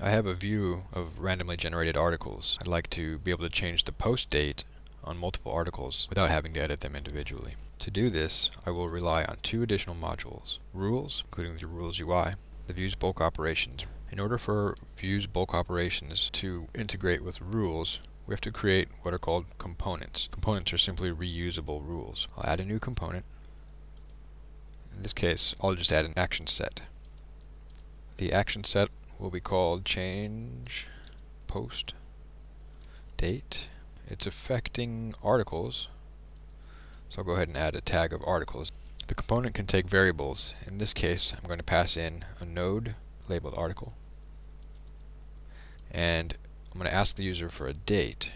I have a view of randomly generated articles. I'd like to be able to change the post date on multiple articles without having to edit them individually. To do this, I will rely on two additional modules. Rules, including the Rules UI, the Views Bulk Operations. In order for Views Bulk Operations to integrate with rules, we have to create what are called components. Components are simply reusable rules. I'll add a new component. In this case, I'll just add an action set. The action set will be called change post date. It's affecting articles, so I'll go ahead and add a tag of articles. The component can take variables. In this case, I'm going to pass in a node labeled article and I'm going to ask the user for a date.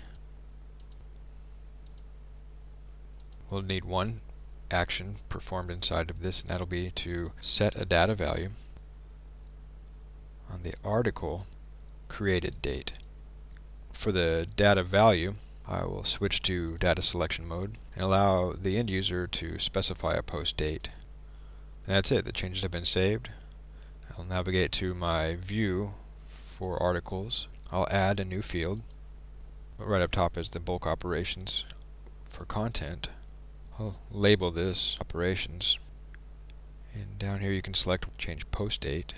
We'll need one action performed inside of this, and that'll be to set a data value on the article created date. For the data value, I will switch to data selection mode and allow the end user to specify a post date. And that's it, the changes have been saved. I'll navigate to my view for articles I'll add a new field. Right up top is the bulk operations for content. I'll label this operations. And down here you can select change post date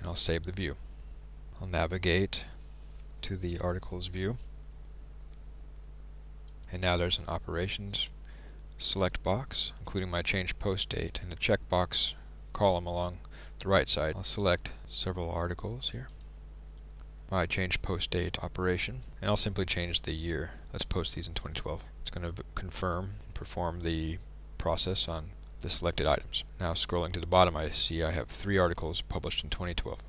and I'll save the view. I'll navigate to the articles view and now there's an operations select box including my change post date and a checkbox column along the right side. I'll select several articles here my change post date operation and I'll simply change the year. Let's post these in 2012. It's going to confirm and perform the process on the selected items. Now scrolling to the bottom I see I have three articles published in 2012.